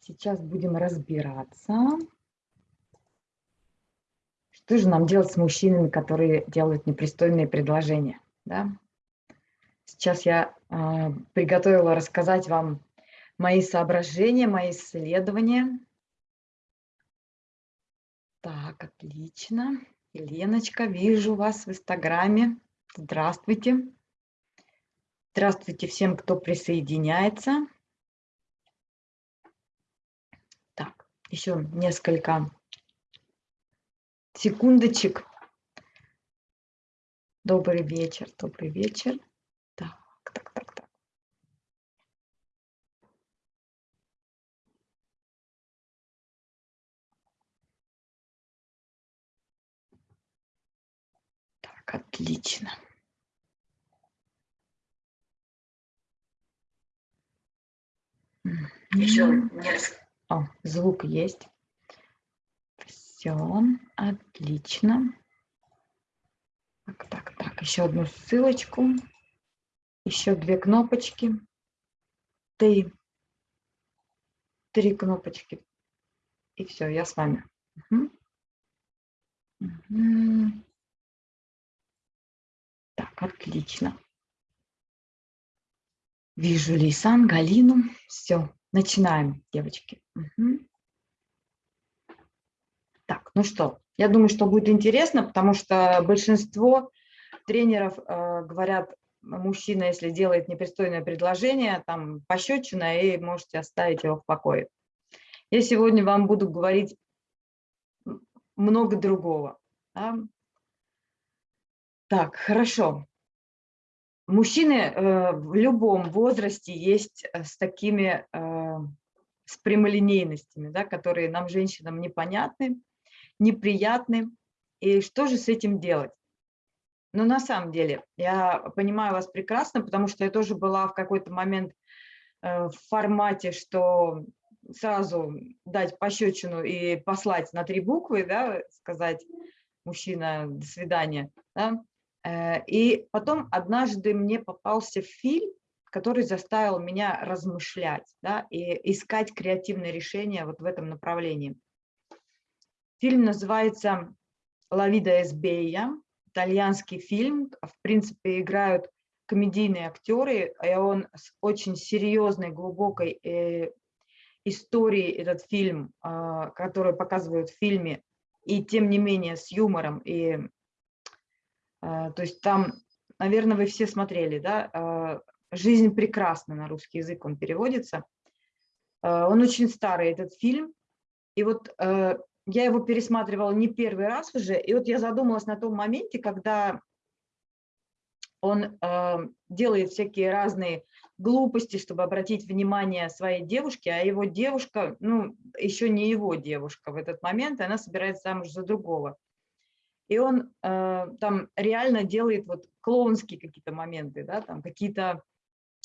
Сейчас будем разбираться. Что же нам делать с мужчинами, которые делают непристойные предложения? Да? Сейчас я э, приготовила рассказать вам мои соображения, мои исследования. Так, отлично. Еленочка, вижу вас в Инстаграме. Здравствуйте. Здравствуйте всем, кто присоединяется. Так, еще несколько секундочек. Добрый вечер, добрый вечер. Так, так, так, так. Так, отлично. Еще не. О, звук есть. Все, отлично. Так, так, так, еще одну ссылочку. Еще две кнопочки. Три. Три кнопочки. И все, я с вами. Угу. Угу. Так, отлично. Вижу Лейсан, Галину. Все, начинаем, девочки. Угу. Так, ну что, я думаю, что будет интересно, потому что большинство тренеров э, говорят, мужчина, если делает непристойное предложение, там пощечина, и можете оставить его в покое. Я сегодня вам буду говорить много другого. Да? Так, хорошо. Мужчины э, в любом возрасте есть э, с такими, э, с прямолинейностями, да, которые нам, женщинам, непонятны, неприятны. И что же с этим делать? Ну, на самом деле, я понимаю вас прекрасно, потому что я тоже была в какой-то момент в формате, что сразу дать пощечину и послать на три буквы, да, сказать, мужчина, до свидания, да, и потом однажды мне попался фильм, который заставил меня размышлять да, и искать креативное решение вот в этом направлении. Фильм называется «Ла вида эсбея», итальянский фильм. В принципе, играют комедийные актеры, и он с очень серьезной, глубокой э, историей, этот фильм, э, который показывают в фильме, и тем не менее с юмором и то есть там, наверное, вы все смотрели, да, а, «Жизнь прекрасна» на русский язык он переводится. А, он очень старый, этот фильм. И вот я его пересматривала не первый раз уже, и вот я задумалась на том моменте, когда он делает всякие разные глупости, чтобы обратить внимание своей девушке, а его девушка, ну, еще не его девушка в этот момент, она собирается замуж за другого и он э, там реально делает вот клоунские какие-то моменты, да, там какие-то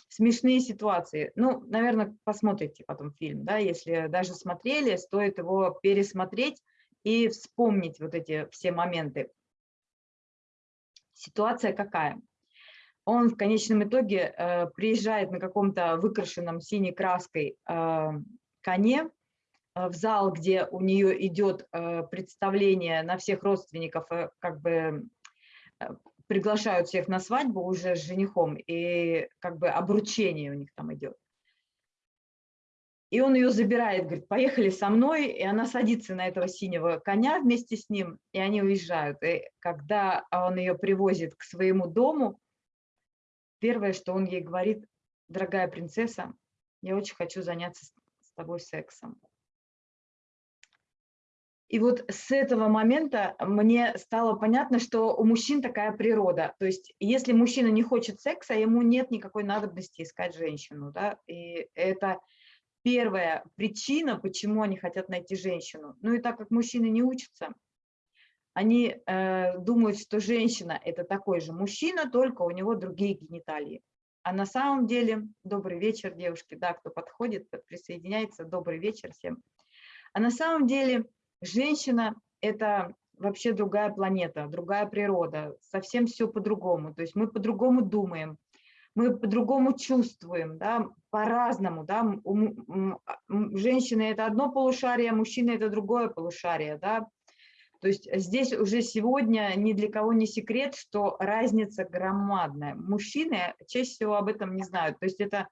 смешные ситуации. Ну, наверное, посмотрите потом фильм, да, если даже смотрели, стоит его пересмотреть и вспомнить вот эти все моменты. Ситуация какая? Он в конечном итоге э, приезжает на каком-то выкрашенном синей краской э, коне, в зал, где у нее идет э, представление на всех родственников, э, как бы приглашают всех на свадьбу уже с женихом, и как бы обручение у них там идет. И он ее забирает, говорит, поехали со мной, и она садится на этого синего коня вместе с ним, и они уезжают. И когда он ее привозит к своему дому, первое, что он ей говорит, дорогая принцесса, я очень хочу заняться с тобой сексом. И вот с этого момента мне стало понятно, что у мужчин такая природа. То есть если мужчина не хочет секса, ему нет никакой надобности искать женщину. Да? И это первая причина, почему они хотят найти женщину. Ну и так как мужчины не учатся, они э, думают, что женщина – это такой же мужчина, только у него другие гениталии. А на самом деле, добрый вечер, девушки, да, кто подходит, присоединяется, добрый вечер всем. А на самом деле Женщина – это вообще другая планета, другая природа, совсем все по-другому. То есть мы по-другому думаем, мы по-другому чувствуем, да, по-разному, да, у, женщины это одно полушарие, мужчины это другое полушарие, да, то есть здесь уже сегодня ни для кого не секрет, что разница громадная. Мужчины чаще всего об этом не знают, то есть это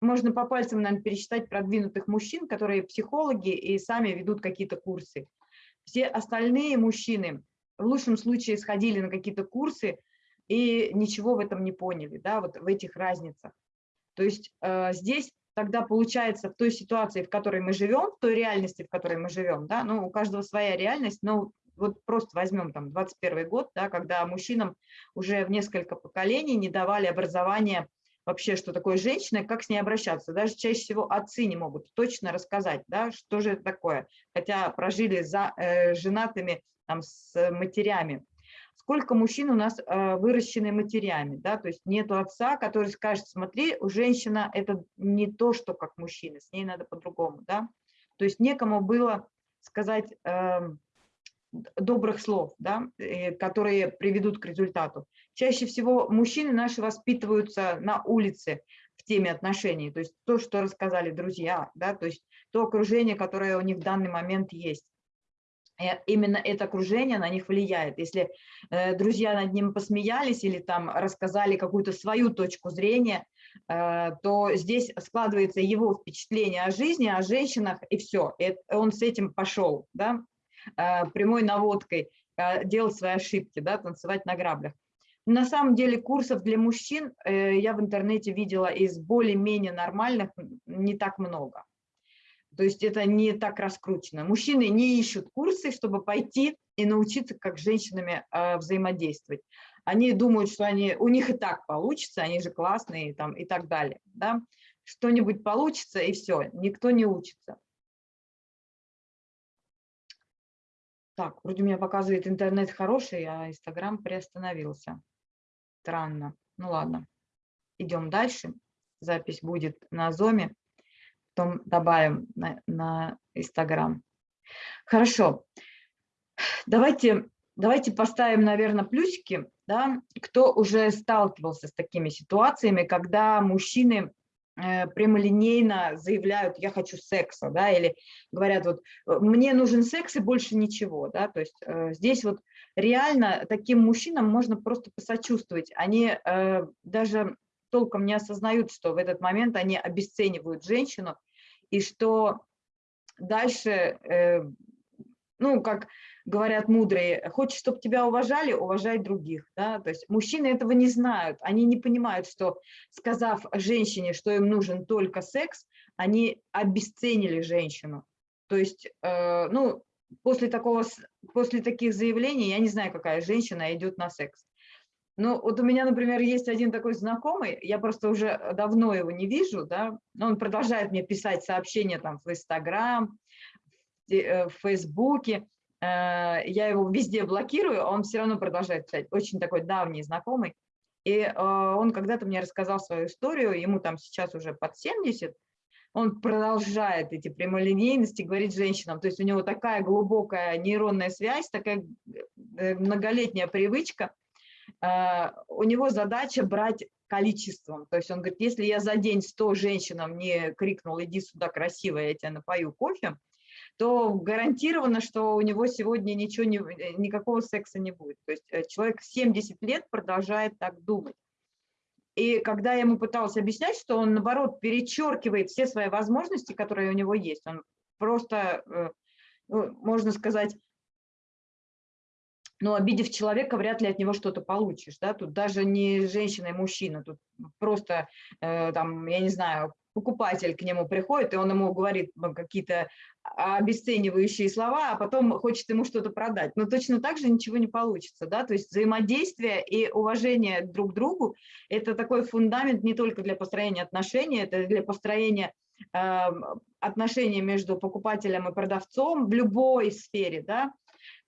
можно по пальцам, наверное, пересчитать продвинутых мужчин, которые психологи и сами ведут какие-то курсы. Все остальные мужчины в лучшем случае сходили на какие-то курсы, и ничего в этом не поняли, да, вот в этих разницах. То есть э, здесь тогда получается в той ситуации, в которой мы живем, в той реальности, в которой мы живем, да, ну, у каждого своя реальность, но вот просто возьмем там 21 год, да, когда мужчинам уже в несколько поколений не давали образование вообще, что такое женщина, как с ней обращаться. Даже чаще всего отцы не могут точно рассказать, да, что же это такое, хотя прожили за, э, женатыми там, с матерями сколько мужчин у нас э, выращены матерями, да, то есть нету отца, который скажет, смотри, у женщина это не то, что как мужчина, с ней надо по-другому, да, то есть некому было сказать э, добрых слов, да, э, которые приведут к результату. Чаще всего мужчины наши воспитываются на улице в теме отношений, то есть то, что рассказали друзья, да, то есть то окружение, которое у них в данный момент есть. Э, именно это окружение на них влияет. Если э, друзья над ним посмеялись или там рассказали какую-то свою точку зрения, э, то здесь складывается его впечатление о жизни, о женщинах, и все. И он с этим пошел, да, э, прямой наводкой э, делать свои ошибки, да, танцевать на граблях. На самом деле курсов для мужчин э, я в интернете видела из более-менее нормальных не так много. То есть это не так раскручено. Мужчины не ищут курсы, чтобы пойти и научиться, как с женщинами э, взаимодействовать. Они думают, что они, у них и так получится, они же классные там, и так далее. Да? Что-нибудь получится, и все, никто не учится. Так, вроде меня показывает интернет хороший, а Инстаграм приостановился. Странно. Ну ладно, идем дальше. Запись будет на Зоме потом добавим на, на Инстаграм. Хорошо. Давайте, давайте поставим, наверное, плюсики, да, кто уже сталкивался с такими ситуациями, когда мужчины э, прямолинейно заявляют, я хочу секса, да, или говорят, вот, мне нужен секс и больше ничего, да, то есть э, здесь вот реально таким мужчинам можно просто посочувствовать, они э, даже толком не осознают, что в этот момент они обесценивают женщину, и что дальше, э, ну, как говорят мудрые, хочешь, чтобы тебя уважали, уважай других. Да? То есть мужчины этого не знают, они не понимают, что сказав женщине, что им нужен только секс, они обесценили женщину. То есть, э, ну, после, такого, после таких заявлений я не знаю, какая женщина идет на секс. Ну, вот у меня, например, есть один такой знакомый, я просто уже давно его не вижу, да, но он продолжает мне писать сообщения там в Инстаграм, э, в Фейсбуке, э, я его везде блокирую, а он все равно продолжает писать, очень такой давний знакомый. И э, он когда-то мне рассказал свою историю, ему там сейчас уже под 70, он продолжает эти прямолинейности говорить женщинам. То есть у него такая глубокая нейронная связь, такая многолетняя привычка – Э, у него задача брать количеством. То есть он говорит, если я за день 100 женщинам не крикнул, иди сюда красивая, я тебя напою кофе, то гарантированно, что у него сегодня ничего не, никакого секса не будет. То есть э, человек 70 лет продолжает так думать. И когда я ему пыталась объяснять, что он, наоборот, перечеркивает все свои возможности, которые у него есть, он просто, э, ну, можно сказать, но обидев человека, вряд ли от него что-то получишь, да, тут даже не женщина и мужчина, тут просто, э, там, я не знаю, покупатель к нему приходит, и он ему говорит какие-то обесценивающие слова, а потом хочет ему что-то продать. Но точно так же ничего не получится, да, то есть взаимодействие и уважение друг к другу – это такой фундамент не только для построения отношений, это для построения э, отношений между покупателем и продавцом в любой сфере, да,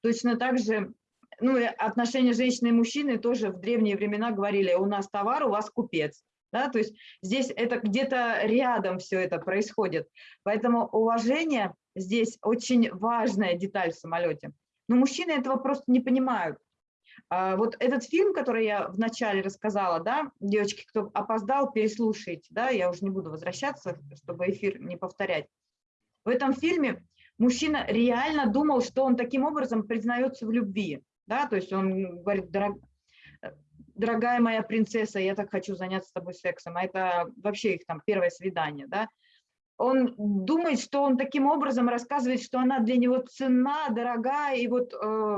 точно так же ну, отношения женщины и мужчины тоже в древние времена говорили, у нас товар, у вас купец. Да, то есть здесь это где-то рядом все это происходит. Поэтому уважение здесь очень важная деталь в самолете. Но мужчины этого просто не понимают. А, вот этот фильм, который я вначале рассказала, да, девочки, кто опоздал, переслушайте, да, я уже не буду возвращаться, чтобы эфир не повторять. В этом фильме мужчина реально думал, что он таким образом признается в любви, да, то есть он говорит, Дорог... дорогая моя принцесса, я так хочу заняться с тобой сексом, а это вообще их там первое свидание, да, он думает, что он таким образом рассказывает, что она для него ценна, дорогая, и вот э,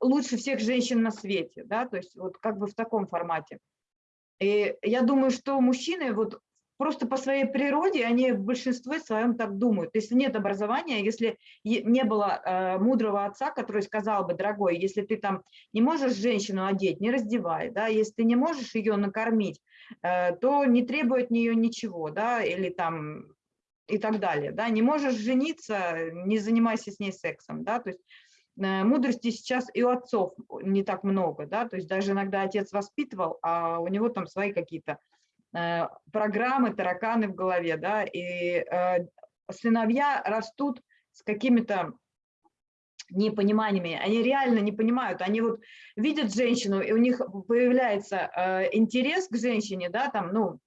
лучше всех женщин на свете, да, то есть вот как бы в таком формате. И я думаю, что мужчины вот просто по своей природе, они в большинстве своем так думают. Если нет образования, если не было э, мудрого отца, который сказал бы, дорогой, если ты там не можешь женщину одеть, не раздевай, да, если ты не можешь ее накормить, э, то не требует от нее ничего, да, или там и так далее, да, не можешь жениться, не занимайся с ней сексом, да, то есть Э, мудрости сейчас и у отцов не так много, да, то есть даже иногда отец воспитывал, а у него там свои какие-то программы, тараканы в голове, да, и э, сыновья растут с какими-то непониманиями, они реально не понимают, они вот видят женщину, и у них появляется интерес к женщине, да, там, ну,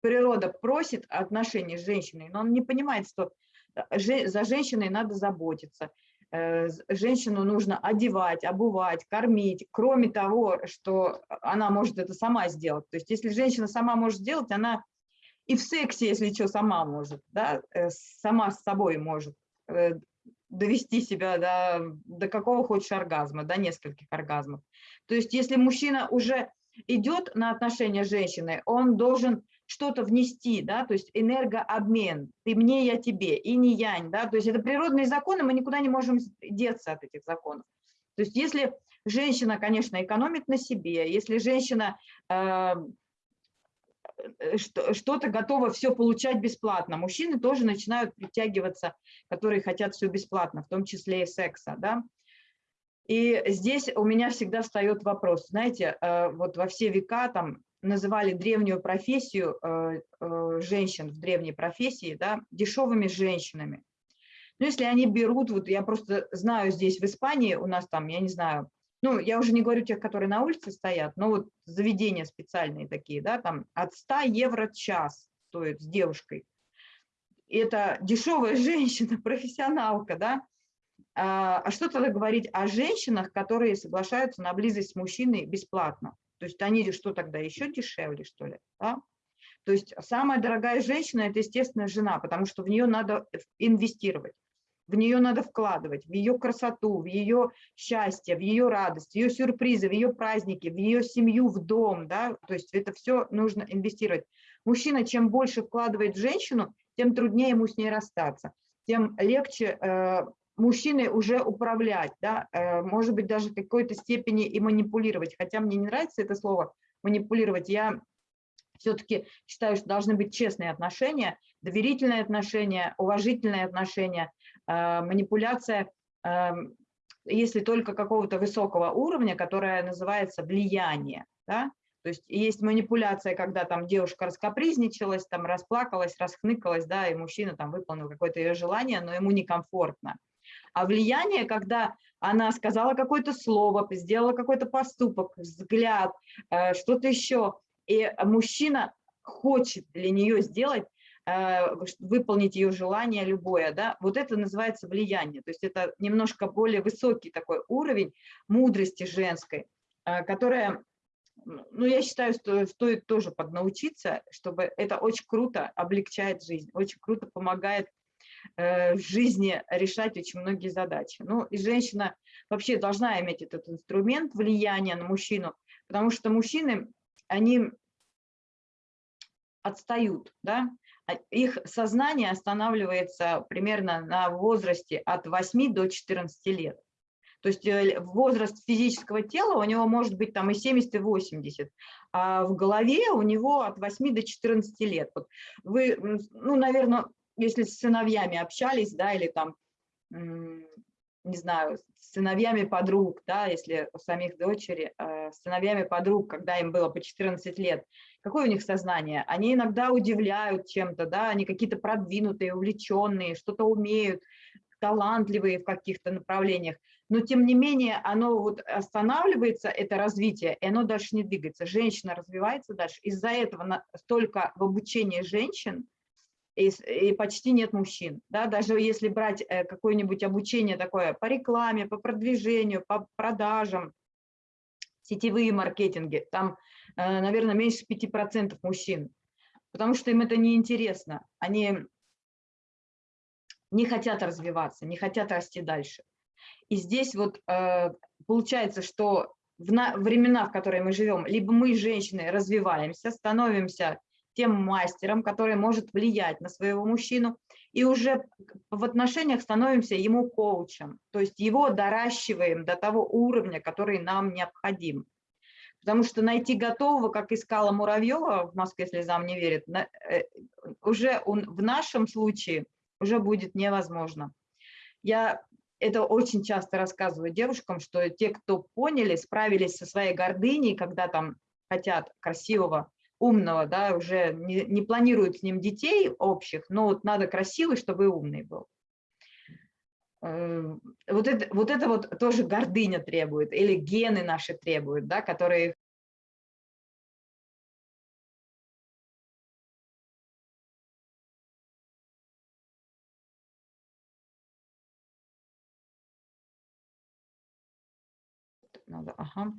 природа просит отношений с женщиной, но он не понимает, что за женщиной надо заботиться, Э, женщину нужно одевать, обувать, кормить, кроме того, что она может это сама сделать. То есть если женщина сама может сделать, она и в сексе, если что, сама может, да, э, сама с собой может э, довести себя до, до какого хочешь оргазма, до нескольких оргазмов. То есть если мужчина уже идет на отношения с женщиной, он должен что-то внести, да, то есть энергообмен, ты мне, я тебе, и не янь, да, то есть это природные законы, мы никуда не можем деться от этих законов. То есть если женщина, конечно, экономит на себе, если женщина э, э что-то готова все получать бесплатно, мужчины тоже начинают притягиваться, которые хотят все бесплатно, в том числе и секса, да, и здесь у меня всегда встает вопрос, знаете, э, вот во все века там называли древнюю профессию э, э, женщин в древней профессии да, дешевыми женщинами. Ну, если они берут, вот я просто знаю здесь в Испании, у нас там, я не знаю, ну, я уже не говорю тех, которые на улице стоят, но вот заведения специальные такие, да, там от 100 евро час стоит с девушкой. Это дешевая женщина, профессионалка, да, а, а что тогда говорить о женщинах, которые соглашаются на близость с мужчиной бесплатно? То есть они что тогда еще дешевле, что ли? Да? То есть самая дорогая женщина – это, естественно, жена, потому что в нее надо инвестировать, в нее надо вкладывать, в ее красоту, в ее счастье, в ее радость, в ее сюрпризы, в ее праздники, в ее семью, в дом. Да? То есть это все нужно инвестировать. Мужчина, чем больше вкладывает в женщину, тем труднее ему с ней расстаться, тем легче э, мужчиной уже управлять, да, э, может быть, даже в какой-то степени и манипулировать. Хотя мне не нравится это слово манипулировать. Я все-таки считаю, что должны быть честные отношения, доверительные отношения, уважительные отношения, э, манипуляция, э, если только какого-то высокого уровня, которая называется влияние. Да? То есть есть манипуляция, когда там девушка раскапризничалась, там расплакалась, расхныкалась, да, и мужчина там выполнил какое-то ее желание, но ему некомфортно. А влияние, когда она сказала какое-то слово, сделала какой-то поступок, взгляд, э, что-то еще, и мужчина хочет для нее сделать, э, выполнить ее желание любое, да, вот это называется влияние, то есть это немножко более высокий такой уровень мудрости женской, э, которая, ну, я считаю, что стоит тоже поднаучиться, чтобы это очень круто облегчает жизнь, очень круто помогает в жизни решать очень многие задачи. Ну и женщина вообще должна иметь этот инструмент влияния на мужчину, потому что мужчины, они отстают, да? А их сознание останавливается примерно на возрасте от 8 до 14 лет. То есть э, возраст физического тела у него может быть там и 70, и 80, а в голове у него от 8 до 14 лет. Вот вы, ну, наверное, если с сыновьями общались, да, или там, не знаю, с сыновьями подруг, да, если у самих дочери, э, с сыновьями подруг, когда им было по 14 лет, какое у них сознание? Они иногда удивляют чем-то, да, они какие-то продвинутые, увлеченные, что-то умеют, талантливые в каких-то направлениях. но тем не менее оно вот останавливается, это развитие, и оно дальше не двигается. Женщина развивается дальше. Из-за этого столько в обучении женщин и, почти нет мужчин. Да? Даже если брать э, какое-нибудь обучение такое по рекламе, по продвижению, по продажам, сетевые маркетинги, там, э, наверное, меньше 5% мужчин, потому что им это неинтересно. Они не хотят развиваться, не хотят расти дальше. И здесь вот э, получается, что в времена, в которые мы живем, либо мы, женщины, развиваемся, становимся тем мастером, который может влиять на своего мужчину, и уже в отношениях становимся ему коучем, то есть его доращиваем до того уровня, который нам необходим. Потому что найти готового, как искала Муравьева в Москве слезам не верит, э, уже в нашем случае уже будет невозможно. Я это очень часто рассказываю девушкам, что те, кто поняли, справились со своей гордыней, когда там хотят красивого, умного, да, уже не, не планируют с ним детей общих, но вот надо красивый, чтобы умный был. Э, вот это, вот это вот тоже гордыня требует, или гены наши требуют, да, которые Ага.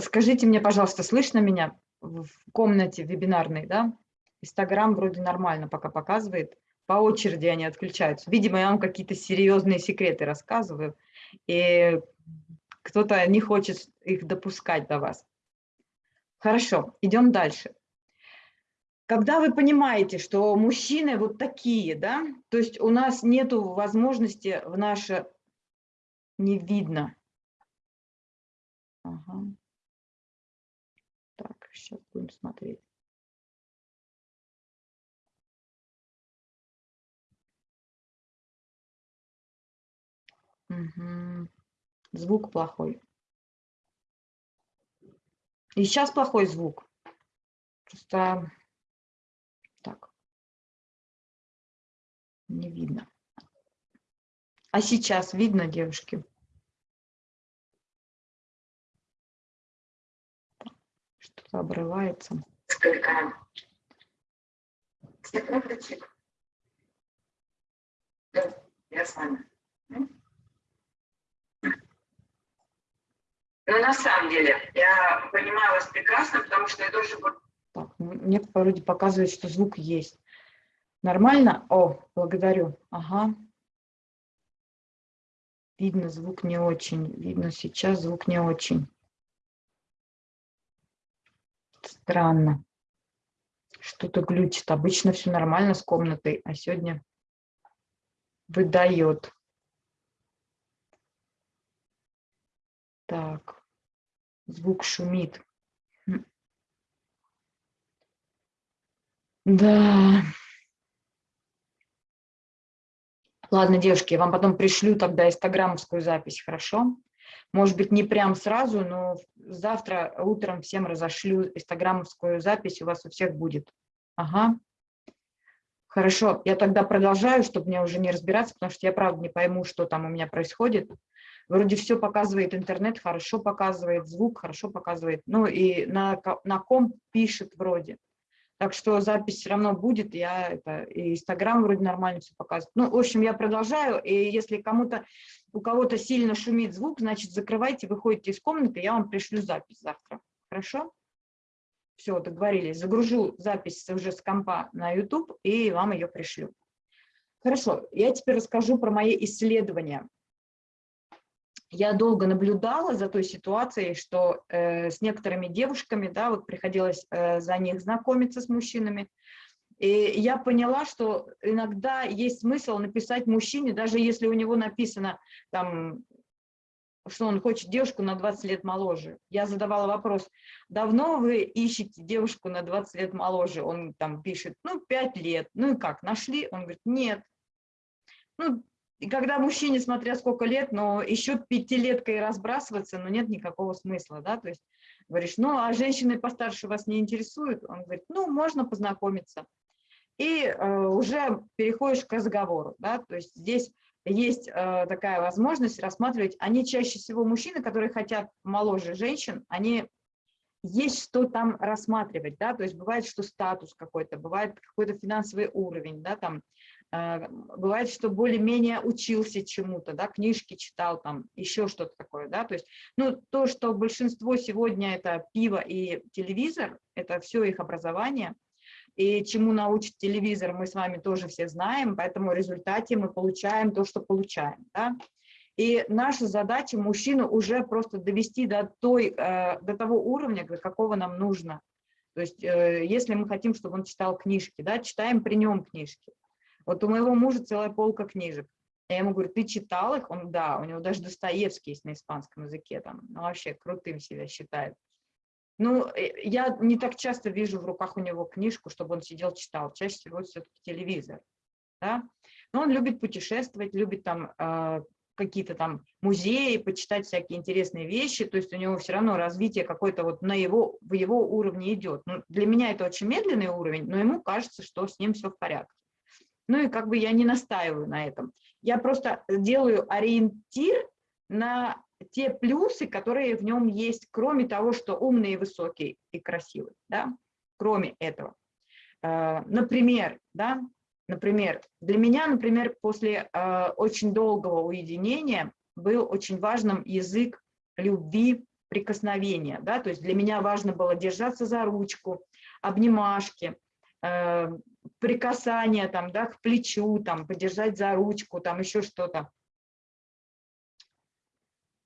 Скажите мне, пожалуйста, слышно меня в комнате вебинарной, да? Инстаграм вроде нормально пока показывает. По очереди они отключаются. Видимо, я вам какие-то серьезные секреты рассказываю, и кто-то не хочет их допускать до вас. Хорошо, идем дальше. Когда вы понимаете, что мужчины вот такие, да, то есть у нас нет возможности в наше не видно, Ага. Так, сейчас будем смотреть. Угу. Звук плохой. И сейчас плохой звук. Просто так. Не видно. А сейчас видно, девушки? Обрывается. Сколько? Секундочек. Я с вами. Ну, на самом деле, я понимаю вас прекрасно, потому что я тоже... Так, ну, мне вроде показывает, что звук есть. Нормально? О, благодарю. Ага. Видно, звук не очень. Видно, сейчас звук не очень. Странно. Что-то глючит. Обычно все нормально с комнатой, а сегодня выдает. Так, звук шумит. Да. Ладно, девушки, я вам потом пришлю тогда инстаграмовскую запись, хорошо? Может быть, не прям сразу, но завтра утром всем разошлю инстаграмовскую запись, у вас у всех будет. Ага. Хорошо, я тогда продолжаю, чтобы мне уже не разбираться, потому что я правда не пойму, что там у меня происходит. Вроде все показывает интернет, хорошо показывает, звук хорошо показывает. Ну и на, на ком пишет вроде. Так что запись все равно будет, я это, и Инстаграм вроде нормально все показывает. Ну, в общем, я продолжаю, и если кому-то, у кого-то сильно шумит звук, значит, закрывайте, выходите из комнаты, я вам пришлю запись завтра. Хорошо? Все, договорились. Загружу запись уже с компа на YouTube и вам ее пришлю. Хорошо, я теперь расскажу про мои исследования я долго наблюдала за той ситуацией, что э, с некоторыми девушками, да, вот приходилось э, за них знакомиться с мужчинами, и я поняла, что иногда есть смысл написать мужчине, даже если у него написано, там, что он хочет девушку на 20 лет моложе. Я задавала вопрос, давно вы ищете девушку на 20 лет моложе? Он там пишет, ну, 5 лет. Ну и как, нашли? Он говорит, нет. Ну, и когда мужчине, смотря сколько лет, но еще пятилеткой разбрасываться, ну нет никакого смысла, да, то есть говоришь, ну а женщины постарше вас не интересуют? Он говорит, ну можно познакомиться. И э, уже переходишь к разговору, да, то есть здесь есть э, такая возможность рассматривать, они чаще всего мужчины, которые хотят моложе женщин, они есть что там рассматривать, да, то есть бывает, что статус какой-то, бывает какой-то финансовый уровень, да, там, э, бывает, что более-менее учился чему-то, да, книжки читал, там, еще что-то такое, да, то есть, ну, то, что большинство сегодня это пиво и телевизор, это все их образование, и чему научит телевизор, мы с вами тоже все знаем, поэтому в результате мы получаем то, что получаем, да, и наша задача мужчину уже просто довести до, той, э, до того уровня, до какого нам нужно. То есть э, если мы хотим, чтобы он читал книжки, да, читаем при нем книжки. Вот у моего мужа целая полка книжек. Я ему говорю, ты читал их? Он, да, у него даже Достоевский есть на испанском языке, там, ну, вообще крутым себя считает. Ну, э, я не так часто вижу в руках у него книжку, чтобы он сидел, читал. Чаще всего все-таки телевизор. Да? Но он любит путешествовать, любит там какие-то там музеи, почитать всякие интересные вещи, то есть у него все равно развитие какое-то вот на его, в его уровне идет. Ну, для меня это очень медленный уровень, но ему кажется, что с ним все в порядке. Ну и как бы я не настаиваю на этом. Я просто делаю ориентир на те плюсы, которые в нем есть, кроме того, что умный, высокий и красивый, да, кроме этого. Э, например, да, Например, для меня, например, после э, очень долгого уединения был очень важным язык любви, прикосновения. Да? То есть для меня важно было держаться за ручку, обнимашки, э, прикасания там, да, к плечу, там, подержать за ручку, там еще что-то.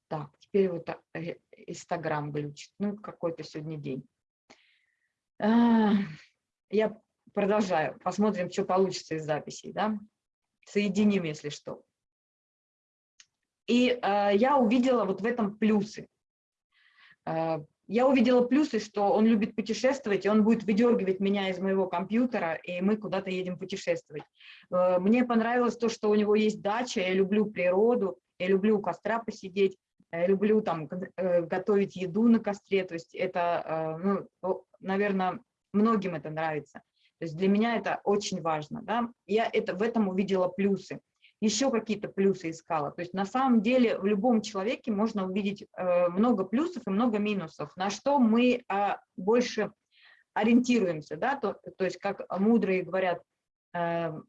Так, теперь вот э, Инстаграм глючит. Ну, какой-то сегодня день. А, я продолжаю, посмотрим, что получится из записей, да? соединим, если что. И э, я увидела вот в этом плюсы. Я увидела плюсы, что он любит путешествовать, и он будет выдергивать меня из моего компьютера, и мы куда-то едем путешествовать. Мне понравилось то, что у него есть дача, я люблю природу, я люблю у костра посидеть, люблю там э, готовить еду на костре, то есть это, э, ну, наверное, многим это нравится. То есть для меня это очень важно. Да? Я это, в этом увидела плюсы. Еще какие-то плюсы искала. То есть на самом деле в любом человеке можно увидеть э, много плюсов и много минусов, на что мы э, больше ориентируемся. Да? То, то есть как мудрые говорят,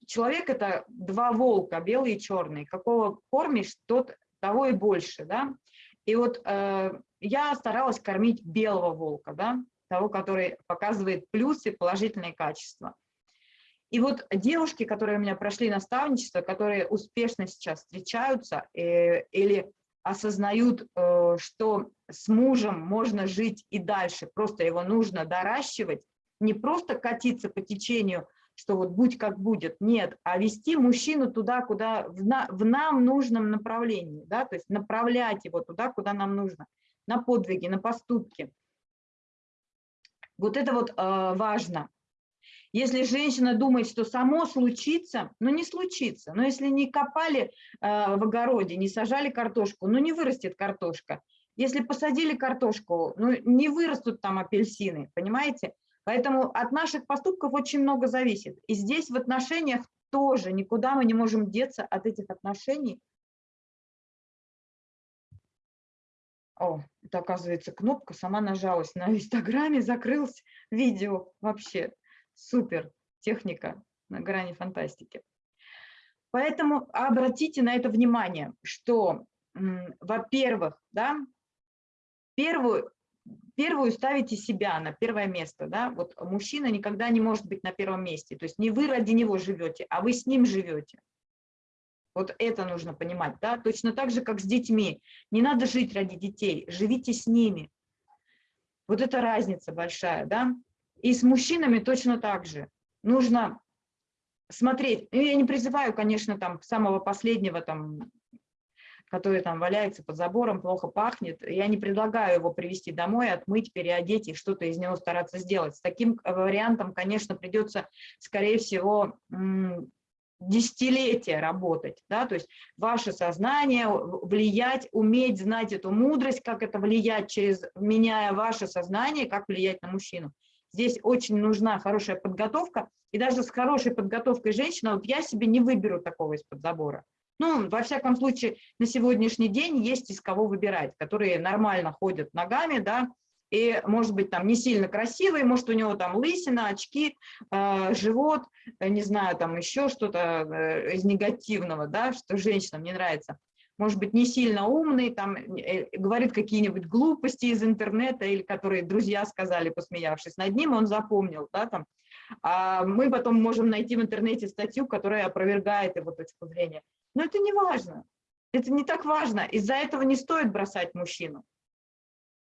человек – это два волка, белый и черный. Какого кормишь, тот того и больше. Да? И вот э, я старалась кормить белого волка, да, того, который показывает плюсы, положительные качества. И вот девушки, которые у меня прошли наставничество, которые успешно сейчас встречаются э, или осознают, э, что с мужем можно жить и дальше, просто его нужно доращивать, не просто катиться по течению, что вот будь как будет, нет, а вести мужчину туда, куда в, на, в нам нужном направлении, да, то есть направлять его туда, куда нам нужно, на подвиги, на поступки. Вот это вот э, важно. Если женщина думает, что само случится, ну не случится. Но если не копали э, в огороде, не сажали картошку, ну не вырастет картошка. Если посадили картошку, ну не вырастут там апельсины, понимаете? Поэтому от наших поступков очень много зависит. И здесь в отношениях тоже никуда мы не можем деться от этих отношений, О, это оказывается кнопка, сама нажалась на инстаграме, закрылось видео. Вообще супер техника на грани фантастики. Поэтому обратите на это внимание, что, во-первых, да, первую, первую ставите себя на первое место. Да? Вот мужчина никогда не может быть на первом месте. То есть не вы ради него живете, а вы с ним живете. Вот это нужно понимать, да, точно так же, как с детьми. Не надо жить ради детей, живите с ними. Вот это разница большая, да. И с мужчинами точно так же. Нужно смотреть. Ну, я не призываю, конечно, там самого последнего, там, который там валяется под забором, плохо пахнет. Я не предлагаю его привести домой, отмыть, переодеть и что-то из него стараться сделать. С таким вариантом, конечно, придется, скорее всего, десятилетия работать, да, то есть ваше сознание, влиять, уметь знать эту мудрость, как это влиять через, меняя ваше сознание, как влиять на мужчину. Здесь очень нужна хорошая подготовка, и даже с хорошей подготовкой женщина, вот я себе не выберу такого из-под забора. Ну, во всяком случае, на сегодняшний день есть из кого выбирать, которые нормально ходят ногами, да, и, может быть, там не сильно красивый, может, у него там лысина, очки, э, живот, э, не знаю, там еще что-то э, из негативного, да, что женщинам не нравится. Может быть, не сильно умный, там, э, говорит какие-нибудь глупости из интернета, или которые друзья сказали, посмеявшись над ним, он запомнил, да, там. А мы потом можем найти в интернете статью, которая опровергает его точку зрения. Но это не важно, это не так важно, из-за этого не стоит бросать мужчину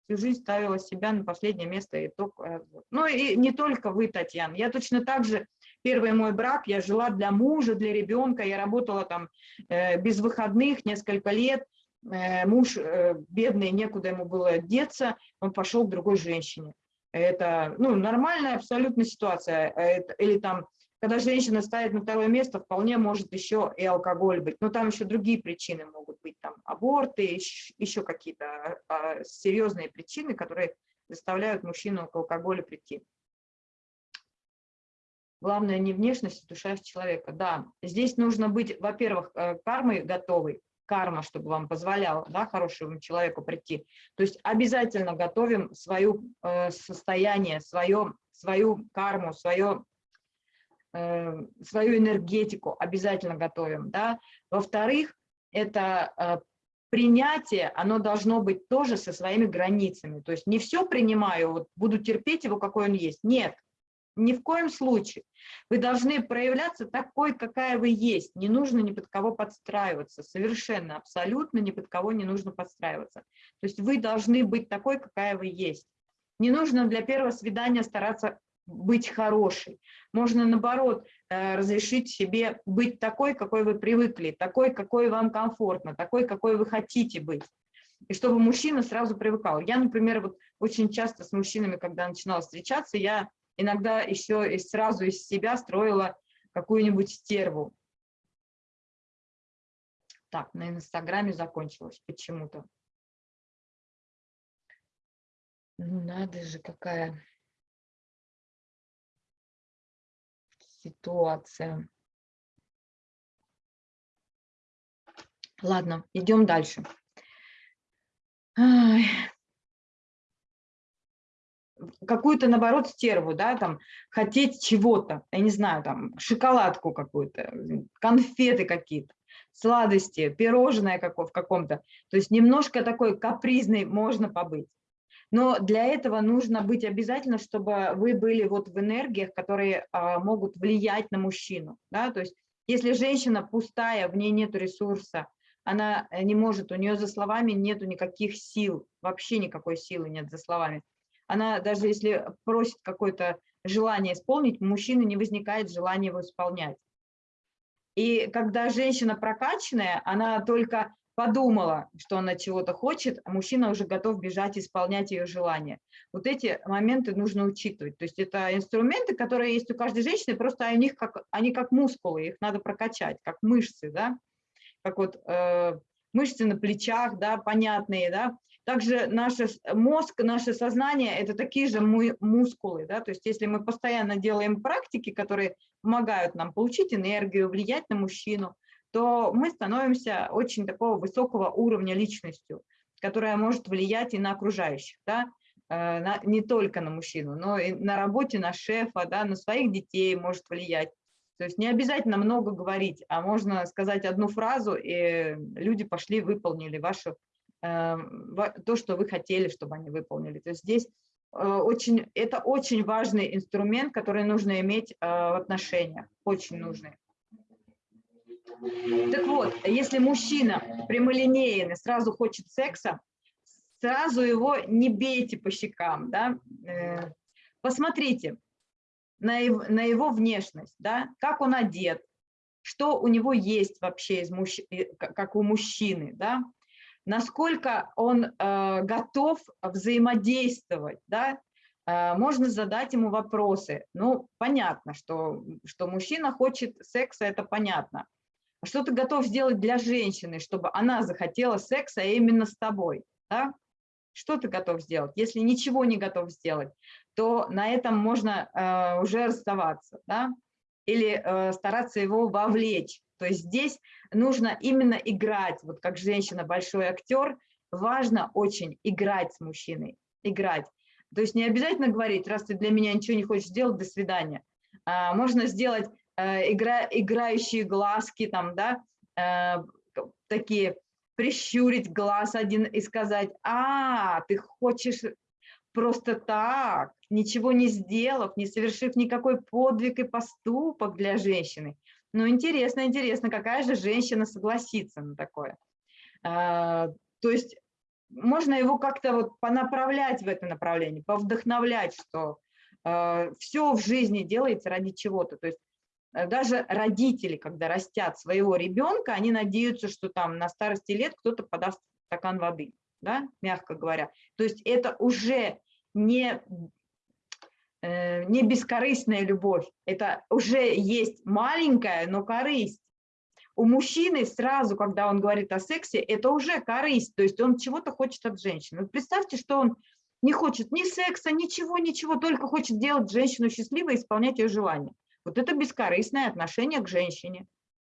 всю жизнь ставила себя на последнее место. И только, ну и не только вы, Татьяна. Я точно так же, первый мой брак, я жила для мужа, для ребенка, я работала там э, без выходных несколько лет. Э, муж э, бедный, некуда ему было деться, он пошел к другой женщине. Это ну, нормальная абсолютно ситуация. Или там когда женщина ставит на второе место, вполне может еще и алкоголь быть. Но там еще другие причины могут быть, там аборты, еще какие-то а, серьезные причины, которые заставляют мужчину к алкоголю прийти. Главное не внешность, а душа человека. Да, здесь нужно быть, во-первых, э, кармой готовой, карма, чтобы вам позволяла, да, хорошему человеку прийти. То есть обязательно готовим свое э, состояние, свое, свою карму, свое Э, свою энергетику обязательно готовим. Да? Во-вторых, это э, принятие, оно должно быть тоже со своими границами. То есть не все принимаю, вот буду терпеть его, какой он есть. Нет, ни в коем случае. Вы должны проявляться такой, какая вы есть. Не нужно ни под кого подстраиваться. Совершенно, абсолютно ни под кого не нужно подстраиваться. То есть вы должны быть такой, какая вы есть. Не нужно для первого свидания стараться быть хорошей. Можно, наоборот, э, разрешить себе быть такой, какой вы привыкли, такой, какой вам комфортно, такой, какой вы хотите быть. И чтобы мужчина сразу привыкал. Я, например, вот очень часто с мужчинами, когда начинала встречаться, я иногда еще сразу из себя строила какую-нибудь стерву. Так, на Инстаграме закончилось почему-то. Ну надо же, какая ситуация. Ладно, идем дальше. Какую-то, наоборот, стерву, да, там, хотеть чего-то, я не знаю, там, шоколадку какую-то, конфеты какие-то, сладости, пирожное какое в каком-то. То есть немножко такой капризный можно побыть. Но для этого нужно быть обязательно, чтобы вы были вот в энергиях, которые а, могут влиять на мужчину. Да? То есть если женщина пустая, в ней нет ресурса, она э, не может, у нее за словами нету никаких сил, вообще никакой силы нет за словами. Она даже если просит какое-то желание исполнить, у мужчины не возникает желания его исполнять. И когда женщина прокачанная, она только подумала, что она чего-то хочет, а мужчина уже готов бежать исполнять ее желание. Вот эти моменты нужно учитывать. То есть это инструменты, которые есть у каждой женщины, просто они как, они как мускулы, их надо прокачать, как мышцы, да, как вот э, мышцы на плечах, да, понятные, да. Также наш мозг, наше сознание – это такие же мускулы, да, то есть если мы постоянно делаем практики, которые помогают нам получить энергию, влиять на мужчину – то мы становимся очень такого высокого уровня личностью, которая может влиять и на окружающих, да, э, на, не только на мужчину, но и на работе, на шефа, да, на своих детей может влиять. То есть не обязательно много говорить, а можно сказать одну фразу, и люди пошли, выполнили вашу, то, что вы хотели, чтобы они выполнили. То есть здесь э, очень, это очень важный инструмент, который нужно иметь в отношениях, очень нужный. Так вот, если мужчина прямолинейный, сразу хочет секса, сразу его не бейте по щекам, да, э, посмотрите на его, на его внешность, да, как он одет, что у него есть вообще, из мужч... Э, как у мужчины, да, насколько он э, готов взаимодействовать, да, э, можно задать ему вопросы. Ну, понятно, что, что мужчина хочет секса, это понятно. А что ты готов сделать для женщины, чтобы она захотела секса именно с тобой? Да? Что ты готов сделать? Если ничего не готов сделать, то на этом можно э, уже расставаться. Да? или э, стараться его вовлечь. То есть здесь нужно именно играть, вот как женщина большой актер, важно очень играть с мужчиной, играть. То есть не обязательно говорить, раз ты для меня ничего не хочешь сделать, до свидания. А, можно сделать э, игра, играющие глазки, там, да, э, такие, прищурить глаз один и сказать, а, ты хочешь просто так, ничего не сделав, не совершив никакой подвиг и поступок для женщины. Ну, интересно, интересно, какая же женщина согласится на такое. А, то есть можно его как-то вот понаправлять в это направление, повдохновлять, что э, все в жизни делается ради чего-то. То есть э, даже родители, когда растят своего ребенка, они надеются, что там на старости лет кто-то подаст стакан воды, да, мягко говоря. То есть это уже не, не бескорыстная любовь, это уже есть маленькая, но корысть у мужчины сразу, когда он говорит о сексе, это уже корысть, то есть он чего-то хочет от женщины. Представьте, что он не хочет ни секса, ничего, ничего, только хочет делать женщину счастливой и исполнять ее желания. Вот это бескорыстное отношение к женщине.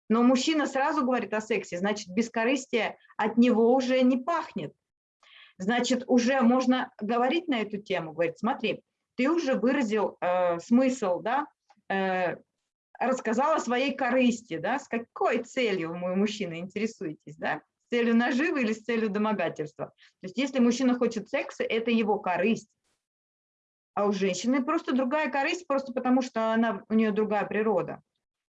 Но мужчина сразу говорит о сексе, значит, бескорыстие от него уже не пахнет. Значит, уже можно говорить на эту тему, говорить, смотри, ты уже выразил э, смысл, да, э, рассказала о своей корысти, да, с какой целью вы, мужчина, интересуетесь, да, с целью наживы или с целью домогательства. То есть если мужчина хочет секса, это его корысть. А у женщины просто другая корысть, просто потому что она, у нее другая природа.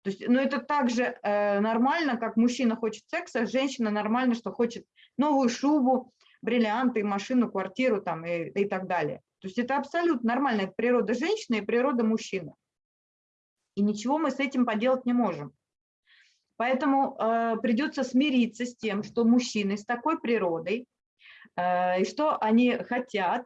То есть, но ну, это также э, нормально, как мужчина хочет секса, женщина нормально, что хочет новую шубу, бриллианты, машину, квартиру там и, и так далее. То есть это абсолютно нормальная природа женщины и природа мужчины. И ничего мы с этим поделать не можем. Поэтому э, придется смириться с тем, что мужчины с такой природой, э, и что они хотят,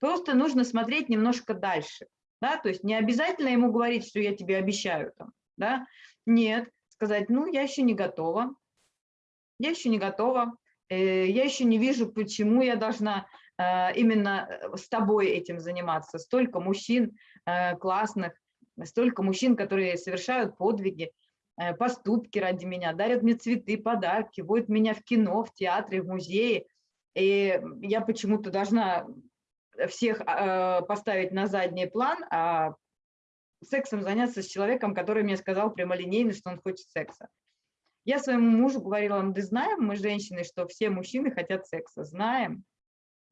просто нужно смотреть немножко дальше. Да? То есть не обязательно ему говорить, что я тебе обещаю. Там, да? Нет, сказать, ну, я еще не готова, я еще не готова, э, я еще не вижу, почему я должна именно э, с тобой этим заниматься. Столько мужчин э, классных, столько мужчин, которые совершают подвиги, э, поступки ради меня, дарят мне цветы, подарки, водят меня в кино, в театры, в музеи. И я почему-то должна всех э, поставить на задний план, а сексом заняться с человеком, который мне сказал прямолинейно, что он хочет секса. Я своему мужу говорила, мы знаем, мы женщины, что все мужчины хотят секса, знаем,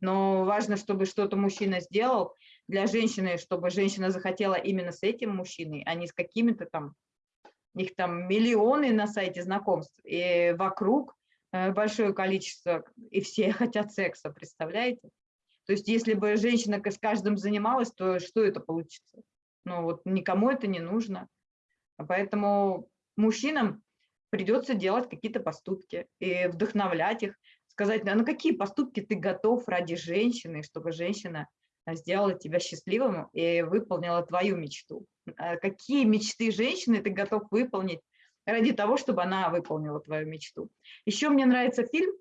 но важно, чтобы что-то мужчина сделал для женщины, чтобы женщина захотела именно с этим мужчиной, а не с какими-то там, их там миллионы на сайте знакомств, и вокруг э, большое количество, и все хотят секса, представляете? То есть если бы женщина с каждым занималась, то что это получится? Ну вот никому это не нужно. Поэтому мужчинам придется делать какие-то поступки и вдохновлять их, сказать, а на какие поступки ты готов ради женщины, чтобы женщина а, сделала тебя счастливым и выполнила твою мечту. А какие мечты женщины ты готов выполнить ради того, чтобы она выполнила твою мечту. Еще мне нравится фильм,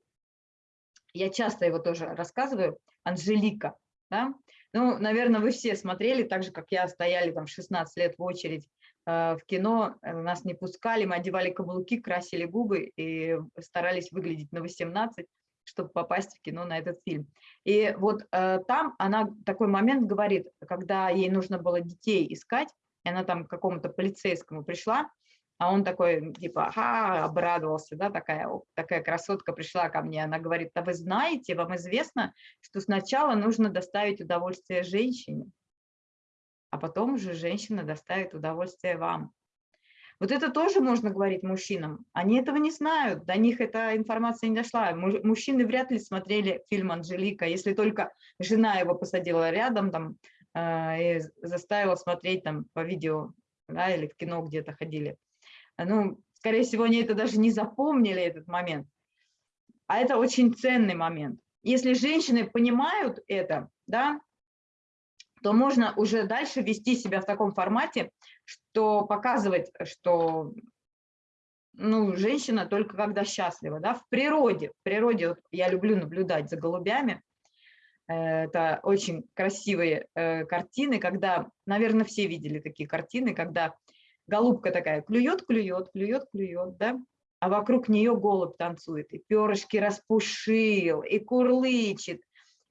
я часто его тоже рассказываю, «Анжелика». Да? Ну, наверное, вы все смотрели, так же, как я, стояли там 16 лет в очередь в кино, э, нас не пускали, мы одевали каблуки, красили губы и старались выглядеть на 18 чтобы попасть в кино на этот фильм. И вот э, там она такой момент говорит, когда ей нужно было детей искать, и она там к какому-то полицейскому пришла, а он такой, типа, ага, обрадовался, да, такая, такая красотка пришла ко мне, она говорит, а вы знаете, вам известно, что сначала нужно доставить удовольствие женщине, а потом уже женщина доставит удовольствие вам. Вот это тоже можно говорить мужчинам. Они этого не знают, до них эта информация не дошла. Мужчины вряд ли смотрели фильм «Анжелика», если только жена его посадила рядом там, э, и заставила смотреть там по видео да, или в кино где-то ходили. Ну, скорее всего, они это даже не запомнили, этот момент. А это очень ценный момент. Если женщины понимают это, да, то можно уже дальше вести себя в таком формате, что показывать, что ну, женщина только когда счастлива, да, в природе, в природе вот я люблю наблюдать за голубями, э, это очень красивые э, картины, когда, наверное, все видели такие картины, когда голубка такая клюет, клюет, клюет, клюет, да, а вокруг нее голубь танцует, и перышки распушил, и курлычет,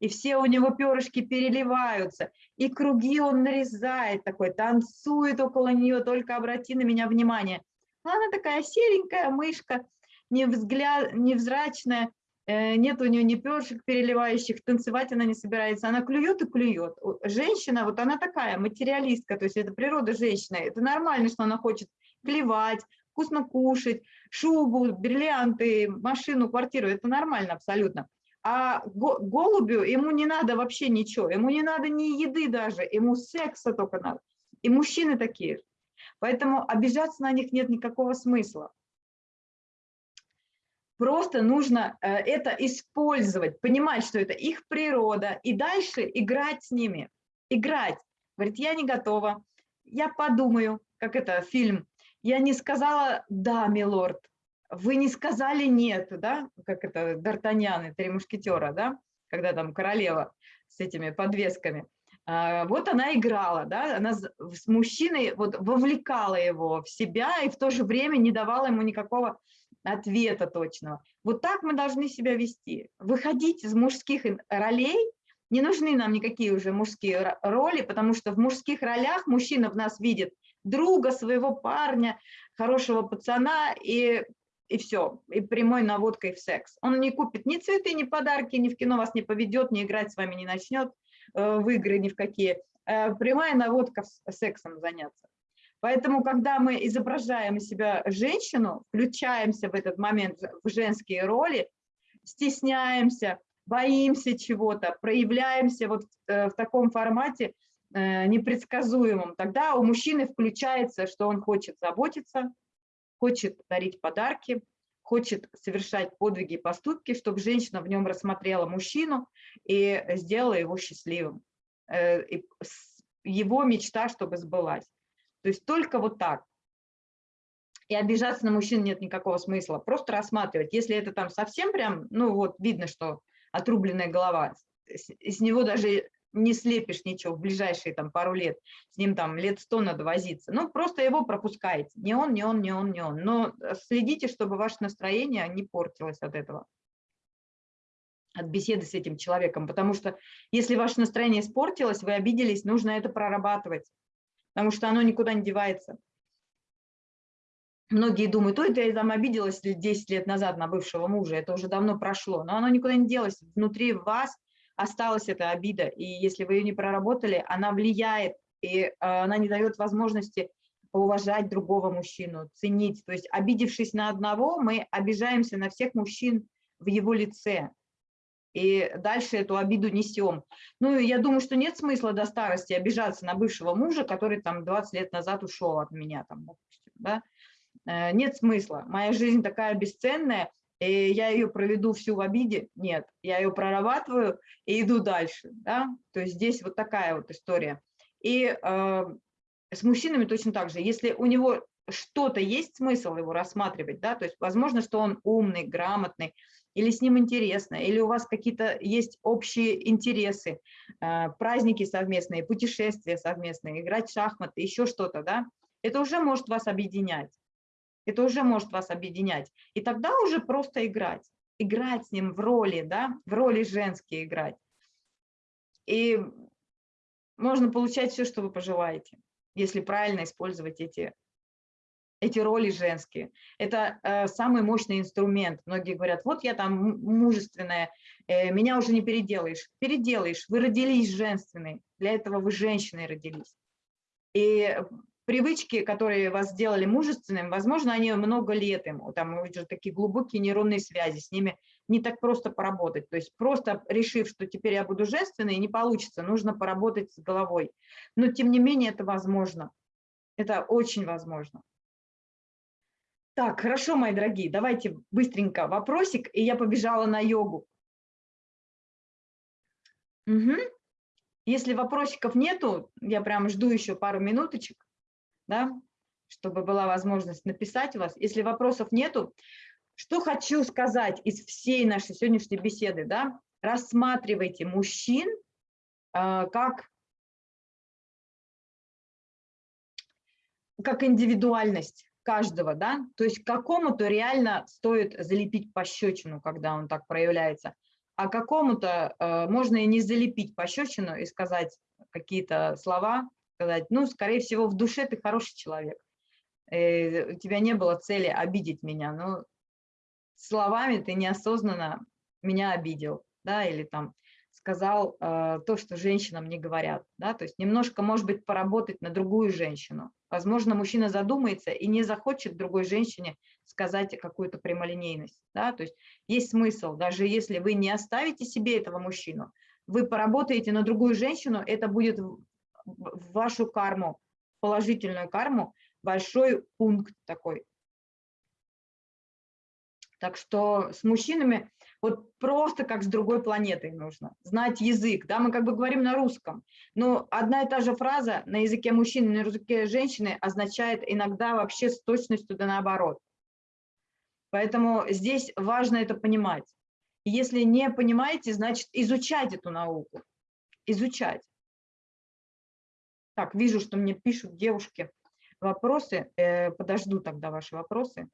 и все у него перышки переливаются, и круги он нарезает такой, танцует около нее, только обрати на меня внимание. Она такая серенькая мышка, невзгляд, невзрачная, э, нет у нее ни перышек переливающих, танцевать она не собирается, она клюет и клюет. Женщина, вот она такая, материалистка, то есть это природа женщины, это нормально, что она хочет клевать, вкусно кушать, шубу, бриллианты, машину, квартиру, это нормально абсолютно. А голубю ему не надо вообще ничего, ему не надо ни еды даже, ему секса только надо. И мужчины такие. Поэтому обижаться на них нет никакого смысла. Просто нужно э, это использовать, понимать, что это их природа, и дальше играть с ними. Играть. Говорит, я не готова, я подумаю, как это фильм. Я не сказала «да, милорд», вы не сказали «нет», да, как это Д'Артаньян и Три мушкетера, да, когда там королева с этими подвесками. А, вот она играла, да, она с мужчиной вот вовлекала его в себя и в то же время не давала ему никакого ответа точного. Вот так мы должны себя вести. Выходить из мужских ролей, не нужны нам никакие уже мужские роли, потому что в мужских ролях мужчина в нас видит друга, своего парня, хорошего пацана и, и все, и прямой наводкой в секс. Он не купит ни цветы, ни подарки, ни в кино вас не поведет, ни играть с вами не начнет э, в игры ни в какие. Э, прямая наводка сексом заняться. Поэтому, когда мы изображаем из себя женщину, включаемся в этот момент в женские роли, стесняемся, боимся чего-то, проявляемся вот в, э, в таком формате непредсказуемом, тогда у мужчины включается, что он хочет заботиться, хочет дарить подарки, хочет совершать подвиги и поступки, чтобы женщина в нем рассмотрела мужчину и сделала его счастливым. Э, его мечта, чтобы сбылась. То есть только вот так. И обижаться на мужчин нет никакого смысла. Просто рассматривать. Если это там совсем прям, ну вот видно, что отрубленная голова, из него даже не слепишь ничего в ближайшие там пару лет, с ним там лет сто надо возиться. Ну, просто его пропускаете. Не он, не он, не он, не он. Но следите, чтобы ваше настроение не портилось от этого, от беседы с этим человеком. Потому что если ваше настроение испортилось, вы обиделись, нужно это прорабатывать потому что оно никуда не девается. Многие думают, ой, я там обиделась 10 лет назад на бывшего мужа, это уже давно прошло, но оно никуда не делось, внутри вас осталась эта обида, и если вы ее не проработали, она влияет, и а, она не дает возможности уважать другого мужчину, ценить. То есть обидевшись на одного, мы обижаемся на всех мужчин в его лице и дальше эту обиду несем. Ну, я думаю, что нет смысла до старости обижаться на бывшего мужа, который там 20 лет назад ушел от меня, там, допустим, да? Э, нет смысла. Моя жизнь такая бесценная, и я ее проведу всю в обиде? Нет, я ее прорабатываю и иду дальше, да? То есть здесь вот такая вот история. И э, с мужчинами точно так же. Если у него что-то есть смысл его рассматривать, да, то есть возможно, что он умный, грамотный, или с ним интересно, или у вас какие-то есть общие интересы, э, праздники совместные, путешествия совместные, играть в шахматы, еще что-то, да, это уже может вас объединять. Это уже может вас объединять. И тогда уже просто играть. Играть с ним в роли, да, в роли женские играть. И можно получать все, что вы пожелаете, если правильно использовать эти эти роли женские. Это э, самый мощный инструмент. Многие говорят, вот я там мужественная, э, меня уже не переделаешь. Переделаешь, вы родились женственной, для этого вы женщиной родились. И привычки, которые вас сделали мужественным, возможно, они много лет ему, там уже такие глубокие нейронные связи, с ними не так просто поработать. То есть просто решив, что теперь я буду женственной, не получится, нужно поработать с головой. Но тем не менее это возможно. Это очень возможно. Так, хорошо, мои дорогие, давайте быстренько вопросик, и я побежала на йогу. Угу. Если вопросиков нету, я прям жду еще пару минуточек, да, чтобы была возможность написать вас. Если вопросов нету, что хочу сказать из всей нашей сегодняшней беседы, да, рассматривайте мужчин э, как как индивидуальность каждого, да, то есть какому-то реально стоит залепить пощечину, когда он так проявляется, а какому-то э, можно и не залепить пощечину и сказать какие-то слова, сказать, ну, скорее всего, в душе ты хороший человек, э, у тебя не было цели обидеть меня, но словами ты неосознанно меня обидел, да, или там сказал э, то, что женщинам не говорят, да, то есть немножко, может быть, поработать на другую женщину. Возможно, мужчина задумается и не захочет другой женщине сказать какую-то прямолинейность, да, то есть есть смысл, даже если вы не оставите себе этого мужчину, вы поработаете на другую женщину, это будет в вашу карму, положительную карму, большой пункт такой. Так что с мужчинами вот просто как с другой планетой нужно. Знать язык, да, мы как бы говорим на русском, но одна и та же фраза на языке мужчины, на языке женщины означает иногда вообще с точностью да наоборот. Поэтому здесь важно это понимать. Если не понимаете, значит изучать эту науку, изучать. Так, вижу, что мне пишут девушки вопросы. Э, подожду тогда ваши вопросы.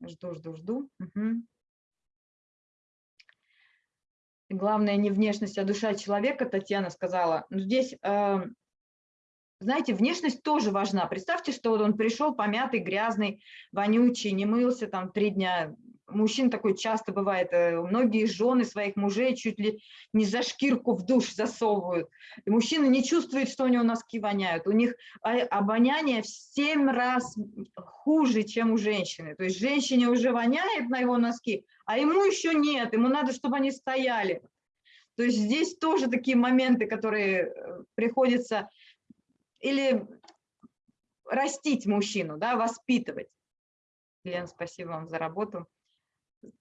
Жду, жду, жду. Угу. Главное не внешность, а душа человека, Татьяна сказала. Но здесь, э, знаете, внешность тоже важна. Представьте, что вот он пришел помятый, грязный, вонючий, не мылся там три дня, мужчин такой часто бывает, э, многие жены своих мужей чуть ли не за шкирку в душ засовывают. И мужчина не чувствует, что у него носки воняют. У них обоняние в 7 раз хуже, чем у женщины. То есть женщине уже воняет на его носки, а ему еще нет, ему надо, чтобы они стояли. То есть здесь тоже такие моменты, которые э, приходится или растить мужчину, да, воспитывать. Лен, спасибо вам за работу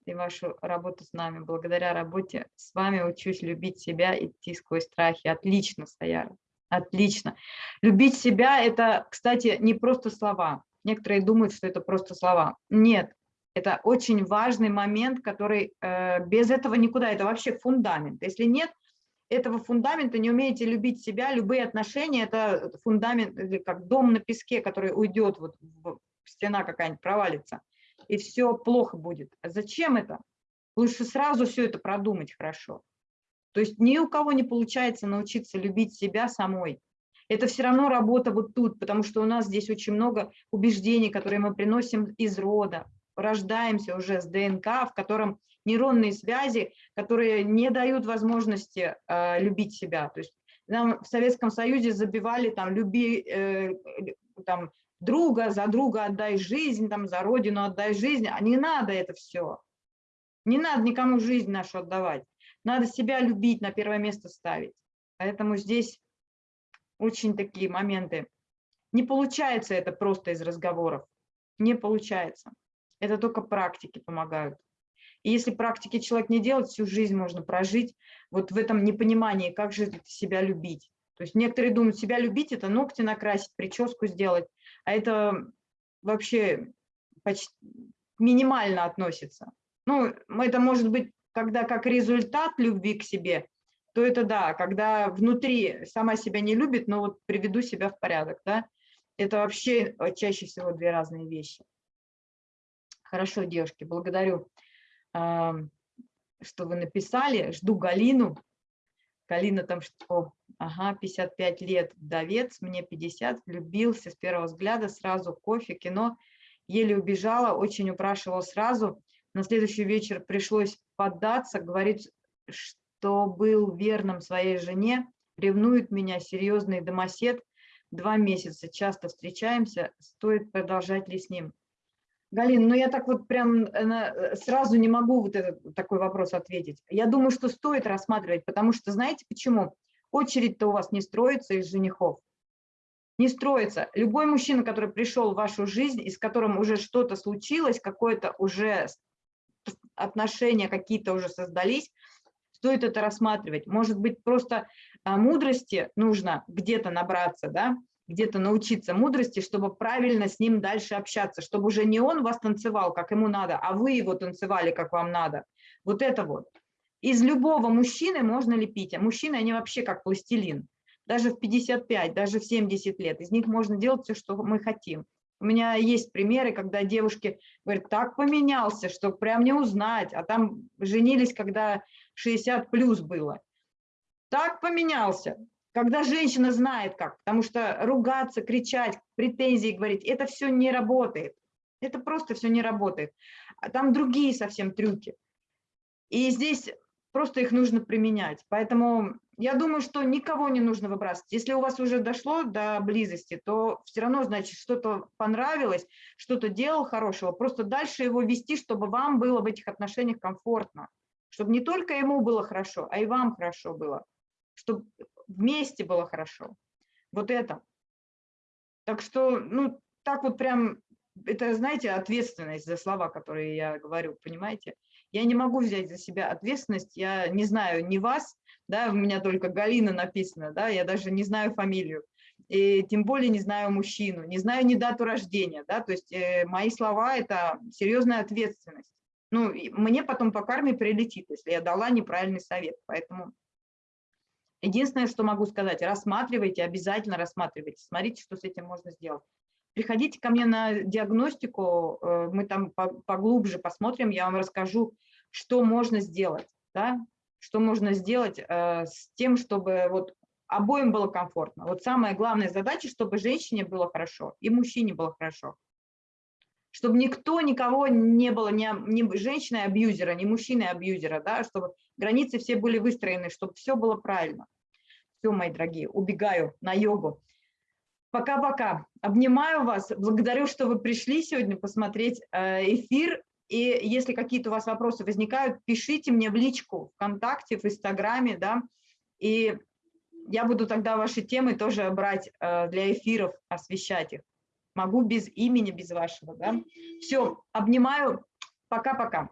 и вашу работу с нами. Благодаря работе с вами учусь любить себя, идти сквозь страхи. Отлично, Саяра, отлично. Любить себя – это, кстати, не просто слова. Некоторые думают, что это просто слова. Нет, это очень важный момент, который э, без этого никуда, это вообще фундамент. Если нет этого фундамента, не умеете любить себя, любые отношения – это фундамент, как дом на песке, который уйдет, вот стена какая-нибудь провалится – и все плохо будет. А зачем это? Лучше сразу все это продумать хорошо. То есть ни у кого не получается научиться любить себя самой. Это все равно работа вот тут, потому что у нас здесь очень много убеждений, которые мы приносим из рода. Рождаемся уже с ДНК, в котором нейронные связи, которые не дают возможности э, любить себя. То есть нам в Советском Союзе забивали там, люби, э, там, друга, за друга отдай жизнь, там, за родину отдай жизнь, а не надо это все. Не надо никому жизнь нашу отдавать. Надо себя любить, на первое место ставить. Поэтому здесь очень такие моменты. Не получается это просто из разговоров. Не получается. Это только практики помогают. И если практики человек не делает, всю жизнь можно прожить вот в этом непонимании, как же себя любить. То есть некоторые думают, себя любить – это ногти накрасить, прическу сделать а это вообще почти минимально относится. Ну, это может быть, когда как результат любви к себе, то это да, когда внутри сама себя не любит, но вот приведу себя в порядок, да, это вообще э, чаще всего две разные вещи. Хорошо, девушки, благодарю, что вы написали. Жду Галину. Галина там что? Ага, 55 лет, вдовец, мне 50, влюбился с первого взгляда, сразу кофе, кино. Еле убежала, очень упрашивал сразу. На следующий вечер пришлось поддаться, говорит, что был верным своей жене, ревнует меня, серьезный домосед, два месяца, часто встречаемся, стоит продолжать ли с ним? Галин, ну я так вот прям э, сразу не могу вот этот такой вопрос ответить. Я думаю, что стоит рассматривать, потому что знаете почему? Очередь-то у вас не строится из женихов. Не строится. Любой мужчина, который пришел в вашу жизнь, и с которым уже что-то случилось, какое-то уже отношения какие-то уже создались, стоит это рассматривать. Может быть, просто а, мудрости нужно где-то набраться, да, где-то научиться мудрости, чтобы правильно с ним дальше общаться, чтобы уже не он вас танцевал, как ему надо, а вы его танцевали, как вам надо. Вот это вот. Из любого мужчины можно лепить, а мужчины, они вообще как пластилин. Даже в 55, даже в 70 лет. Из них можно делать все, что мы хотим. У меня есть примеры, когда девушки говорят, так поменялся, что прям не узнать, а там женились, когда 60 плюс было. Так поменялся, когда женщина знает как, потому что ругаться, кричать, претензии говорить, это все не работает. Это просто все не работает. А там другие совсем трюки. И здесь просто их нужно применять. Поэтому я думаю, что никого не нужно выбрасывать. Если у вас уже дошло до близости, то все равно, значит, что-то понравилось, что-то делал хорошего. Просто дальше его вести, чтобы вам было в этих отношениях комфортно. Чтобы не только ему было хорошо, а и вам хорошо было. Чтобы вместе было хорошо. Вот это. Так что, ну, так вот прям, это, знаете, ответственность за слова, которые я говорю, понимаете? Я не могу взять за себя ответственность, я не знаю ни вас, да, у меня только Галина написано, да, я даже не знаю фамилию, и тем более не знаю мужчину, не знаю ни дату рождения, да, то есть э, мои слова – это серьезная ответственность. Ну, мне потом по карме прилетит, если я дала неправильный совет, поэтому единственное, что могу сказать, рассматривайте, обязательно рассматривайте, смотрите, что с этим можно сделать. Приходите ко мне на диагностику, э, мы там поглубже посмотрим, я вам расскажу, что можно сделать, да, что можно сделать э, с тем, чтобы вот обоим было комфортно. Вот самая главная задача, чтобы женщине было хорошо и мужчине было хорошо. Чтобы никто, никого не было, ни, ни женщины-абьюзера, ни мужчины-абьюзера, да, чтобы границы все были выстроены, чтобы все было правильно. Все, мои дорогие, убегаю на йогу. Пока-пока. Обнимаю вас. Благодарю, что вы пришли сегодня посмотреть э, эфир. И если какие-то у вас вопросы возникают, пишите мне в личку ВКонтакте, в Инстаграме, да, и я буду тогда ваши темы тоже брать э, для эфиров, освещать их. Могу без имени, без вашего, да. Все, обнимаю. Пока-пока.